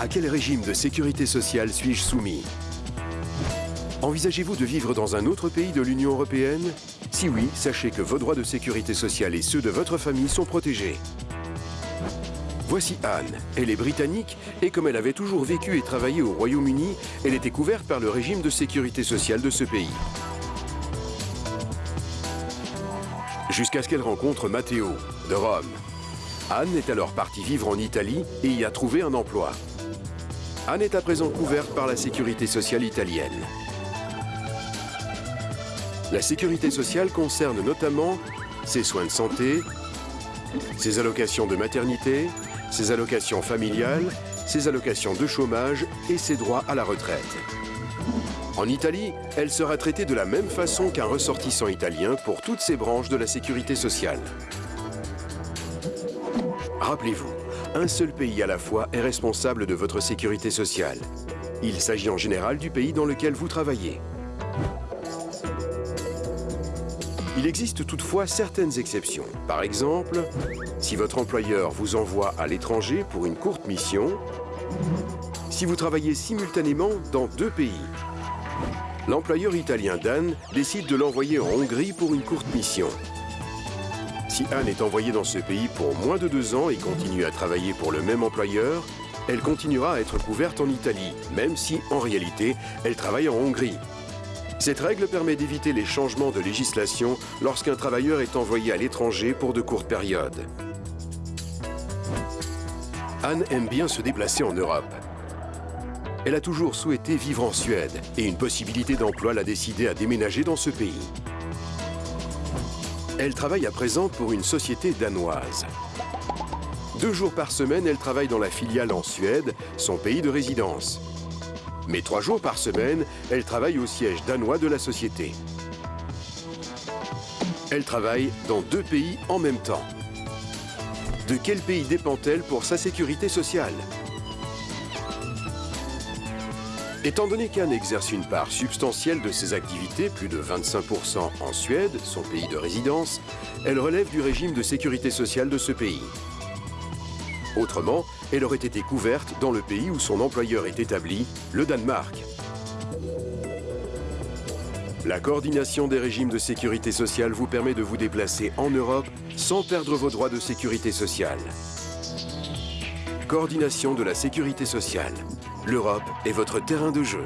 À quel régime de sécurité sociale suis-je soumis Envisagez-vous de vivre dans un autre pays de l'Union européenne Si oui, sachez que vos droits de sécurité sociale et ceux de votre famille sont protégés. Voici Anne. Elle est britannique et comme elle avait toujours vécu et travaillé au Royaume-Uni, elle était couverte par le régime de sécurité sociale de ce pays. Jusqu'à ce qu'elle rencontre Matteo, de Rome. Anne est alors partie vivre en Italie et y a trouvé un emploi. Anne est à présent couverte par la sécurité sociale italienne. La sécurité sociale concerne notamment ses soins de santé, ses allocations de maternité, ses allocations familiales, ses allocations de chômage et ses droits à la retraite. En Italie, elle sera traitée de la même façon qu'un ressortissant italien pour toutes ces branches de la sécurité sociale. Rappelez-vous, un seul pays à la fois est responsable de votre sécurité sociale. Il s'agit en général du pays dans lequel vous travaillez. Il existe toutefois certaines exceptions. Par exemple, si votre employeur vous envoie à l'étranger pour une courte mission, si vous travaillez simultanément dans deux pays. L'employeur italien d'Anne décide de l'envoyer en Hongrie pour une courte mission. Si Anne est envoyée dans ce pays pour moins de deux ans et continue à travailler pour le même employeur, elle continuera à être couverte en Italie, même si, en réalité, elle travaille en Hongrie. Cette règle permet d'éviter les changements de législation lorsqu'un travailleur est envoyé à l'étranger pour de courtes périodes. Anne aime bien se déplacer en Europe. Elle a toujours souhaité vivre en Suède et une possibilité d'emploi l'a décidé à déménager dans ce pays. Elle travaille à présent pour une société danoise. Deux jours par semaine, elle travaille dans la filiale en Suède, son pays de résidence. Mais trois jours par semaine, elle travaille au siège danois de la société. Elle travaille dans deux pays en même temps. De quel pays dépend-elle pour sa sécurité sociale? Étant donné qu'Anne exerce une part substantielle de ses activités, plus de 25% en Suède, son pays de résidence, elle relève du régime de sécurité sociale de ce pays. Autrement, elle aurait été couverte dans le pays où son employeur est établi, le Danemark. La coordination des régimes de sécurité sociale vous permet de vous déplacer en Europe sans perdre vos droits de sécurité sociale. Coordination de la sécurité sociale. L'Europe est votre terrain de jeu.